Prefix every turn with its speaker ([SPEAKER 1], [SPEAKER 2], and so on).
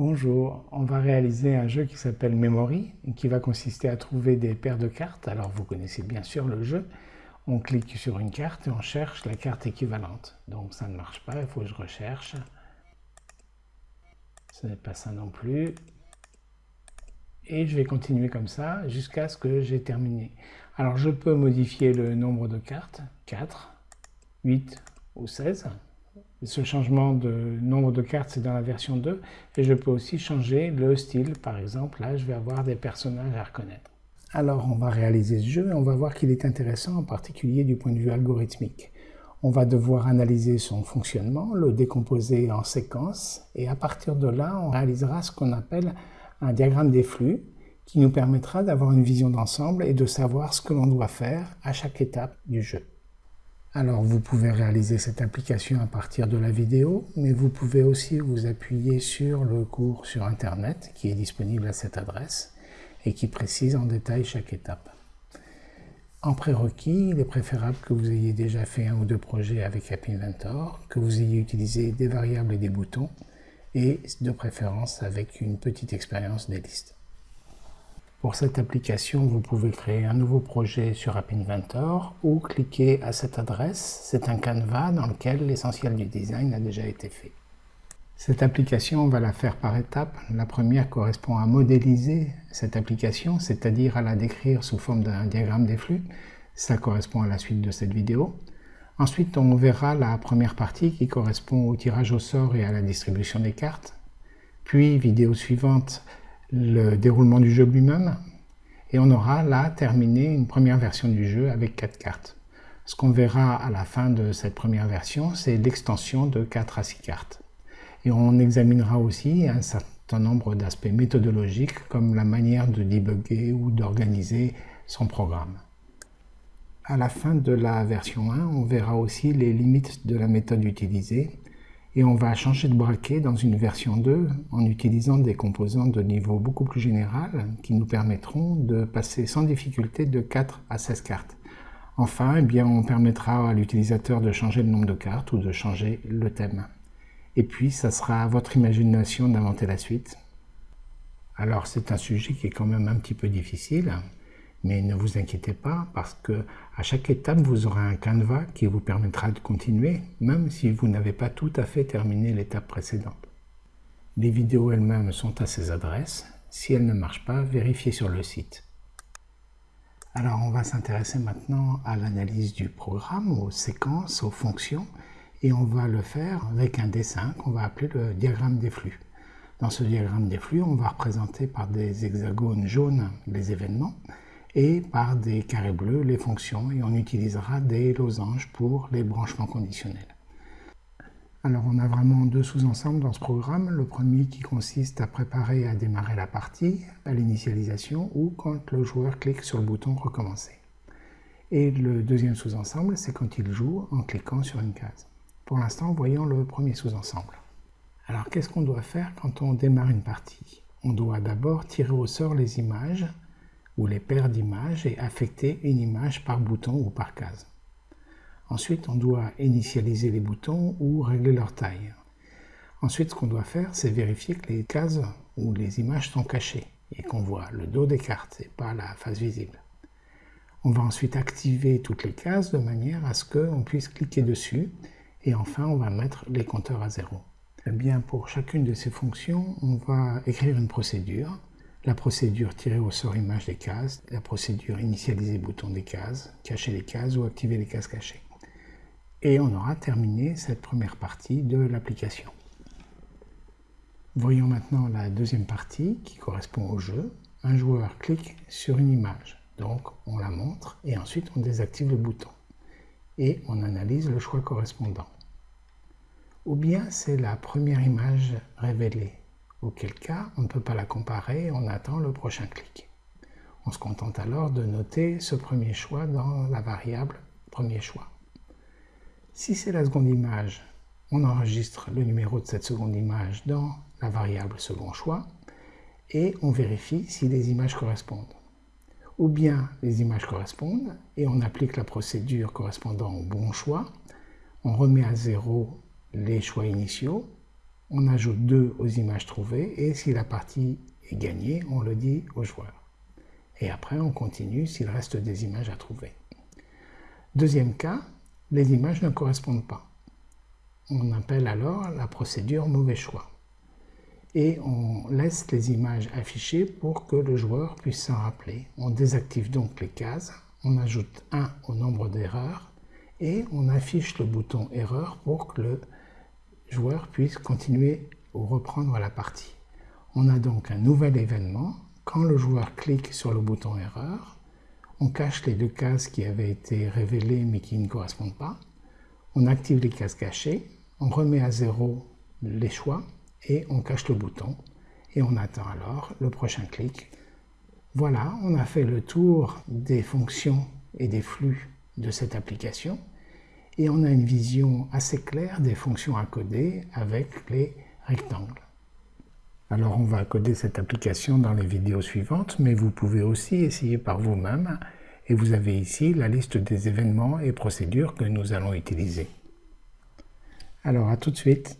[SPEAKER 1] Bonjour, on va réaliser un jeu qui s'appelle Memory, qui va consister à trouver des paires de cartes. Alors vous connaissez bien sûr le jeu. On clique sur une carte et on cherche la carte équivalente. Donc ça ne marche pas, il faut que je recherche. Ce n'est pas ça non plus. Et je vais continuer comme ça jusqu'à ce que j'ai terminé. Alors je peux modifier le nombre de cartes, 4, 8 ou 16. Ce changement de nombre de cartes, c'est dans la version 2. Et je peux aussi changer le style. Par exemple, là, je vais avoir des personnages à reconnaître. Alors, on va réaliser ce jeu et on va voir qu'il est intéressant, en particulier du point de vue algorithmique. On va devoir analyser son fonctionnement, le décomposer en séquences, et à partir de là, on réalisera ce qu'on appelle un diagramme des flux, qui nous permettra d'avoir une vision d'ensemble et de savoir ce que l'on doit faire à chaque étape du jeu. Alors vous pouvez réaliser cette application à partir de la vidéo, mais vous pouvez aussi vous appuyer sur le cours sur Internet qui est disponible à cette adresse et qui précise en détail chaque étape. En prérequis, il est préférable que vous ayez déjà fait un ou deux projets avec App Inventor, que vous ayez utilisé des variables et des boutons, et de préférence avec une petite expérience des listes. Pour cette application, vous pouvez créer un nouveau projet sur App Inventor ou cliquer à cette adresse. C'est un canevas dans lequel l'essentiel du design a déjà été fait. Cette application, on va la faire par étapes. La première correspond à modéliser cette application, c'est-à-dire à la décrire sous forme d'un diagramme des flux. Ça correspond à la suite de cette vidéo. Ensuite, on verra la première partie qui correspond au tirage au sort et à la distribution des cartes. Puis, vidéo suivante, le déroulement du jeu lui-même et on aura là terminé une première version du jeu avec 4 cartes. Ce qu'on verra à la fin de cette première version, c'est l'extension de 4 à 6 cartes. Et on examinera aussi un certain nombre d'aspects méthodologiques comme la manière de débugger ou d'organiser son programme. À la fin de la version 1, on verra aussi les limites de la méthode utilisée et on va changer de braquet dans une version 2 en utilisant des composants de niveau beaucoup plus général qui nous permettront de passer sans difficulté de 4 à 16 cartes. Enfin, eh bien, on permettra à l'utilisateur de changer le nombre de cartes ou de changer le thème. Et puis, ça sera à votre imagination d'inventer la suite. Alors, c'est un sujet qui est quand même un petit peu difficile, mais ne vous inquiétez pas parce que à chaque étape, vous aurez un canevas qui vous permettra de continuer, même si vous n'avez pas tout à fait terminé l'étape précédente. Les vidéos elles-mêmes sont à ces adresses. Si elles ne marchent pas, vérifiez sur le site. Alors on va s'intéresser maintenant à l'analyse du programme, aux séquences, aux fonctions, et on va le faire avec un dessin qu'on va appeler le diagramme des flux. Dans ce diagramme des flux, on va représenter par des hexagones jaunes les événements, et par des carrés bleus les fonctions et on utilisera des losanges pour les branchements conditionnels. Alors on a vraiment deux sous-ensembles dans ce programme. Le premier qui consiste à préparer à démarrer la partie à l'initialisation ou quand le joueur clique sur le bouton recommencer. Et le deuxième sous-ensemble, c'est quand il joue en cliquant sur une case. Pour l'instant, voyons le premier sous-ensemble. Alors qu'est-ce qu'on doit faire quand on démarre une partie? On doit d'abord tirer au sort les images ou les paires d'images et affecter une image par bouton ou par case. Ensuite, on doit initialiser les boutons ou régler leur taille. Ensuite, ce qu'on doit faire, c'est vérifier que les cases ou les images sont cachées et qu'on voit le dos des cartes et pas la face visible. On va ensuite activer toutes les cases de manière à ce qu'on puisse cliquer dessus et enfin on va mettre les compteurs à zéro. Bien, pour chacune de ces fonctions, on va écrire une procédure la procédure tirer au sort image des cases, la procédure initialiser bouton des cases, cacher les cases ou activer les cases cachées. Et on aura terminé cette première partie de l'application. Voyons maintenant la deuxième partie qui correspond au jeu. Un joueur clique sur une image, donc on la montre et ensuite on désactive le bouton. Et on analyse le choix correspondant. Ou bien c'est la première image révélée auquel cas on ne peut pas la comparer, on attend le prochain clic. On se contente alors de noter ce premier choix dans la variable premier choix. Si c'est la seconde image, on enregistre le numéro de cette seconde image dans la variable second choix et on vérifie si les images correspondent. Ou bien les images correspondent et on applique la procédure correspondant au bon choix, on remet à zéro les choix initiaux on ajoute 2 aux images trouvées et si la partie est gagnée, on le dit au joueur. Et après, on continue s'il reste des images à trouver. Deuxième cas, les images ne correspondent pas. On appelle alors la procédure mauvais choix. Et on laisse les images affichées pour que le joueur puisse s'en rappeler. On désactive donc les cases, on ajoute 1 au nombre d'erreurs et on affiche le bouton erreur pour que le joueur puisse continuer ou reprendre la partie. On a donc un nouvel événement. Quand le joueur clique sur le bouton erreur, on cache les deux cases qui avaient été révélées mais qui ne correspondent pas. On active les cases cachées, on remet à zéro les choix et on cache le bouton. Et on attend alors le prochain clic. Voilà, on a fait le tour des fonctions et des flux de cette application et on a une vision assez claire des fonctions à coder avec les rectangles. Alors on va coder cette application dans les vidéos suivantes, mais vous pouvez aussi essayer par vous-même et vous avez ici la liste des événements et procédures que nous allons utiliser. Alors à tout de suite